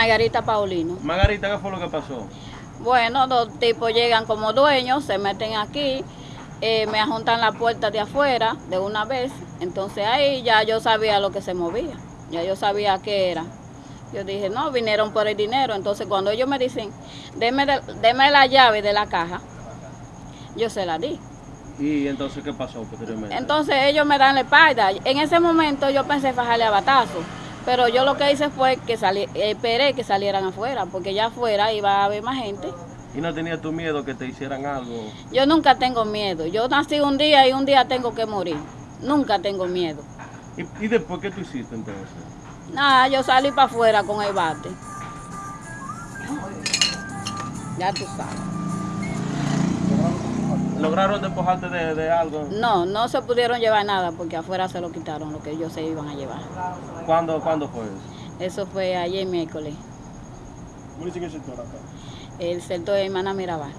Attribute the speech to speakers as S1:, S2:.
S1: Margarita Paulino.
S2: Margarita, ¿qué fue lo que pasó?
S1: Bueno, dos tipos llegan como dueños, se meten aquí, eh, me ajuntan la puerta de afuera de una vez. Entonces ahí ya yo sabía lo que se movía, ya yo sabía qué era. Yo dije, no, vinieron por el dinero. Entonces cuando ellos me dicen, deme, de- deme la llave de la caja, yo se la di.
S2: ¿Y entonces qué pasó posteriormente?
S1: Entonces ellos me dan la espalda. En ese momento yo pensé fajarle a batazo, pero yo lo que hice fue que salí, esperé que salieran afuera, porque ya afuera iba a haber más gente.
S2: ¿Y no tenías tu miedo que te hicieran algo?
S1: Yo nunca tengo miedo. Yo nací un día y un día tengo que morir. Nunca tengo miedo.
S2: ¿Y, y después qué tú hiciste entonces?
S1: Nada, yo salí para afuera con el bate. Ya tú sabes.
S2: ¿Lograron despojarte de, de algo?
S1: No, no se pudieron llevar nada porque afuera se lo quitaron lo que ellos se iban a llevar.
S2: ¿Cuándo, ¿cuándo fue eso?
S1: Eso fue ayer miércoles.
S3: ¿Cómo dicen el sector acá?
S1: El sector de Hermana Mirabal.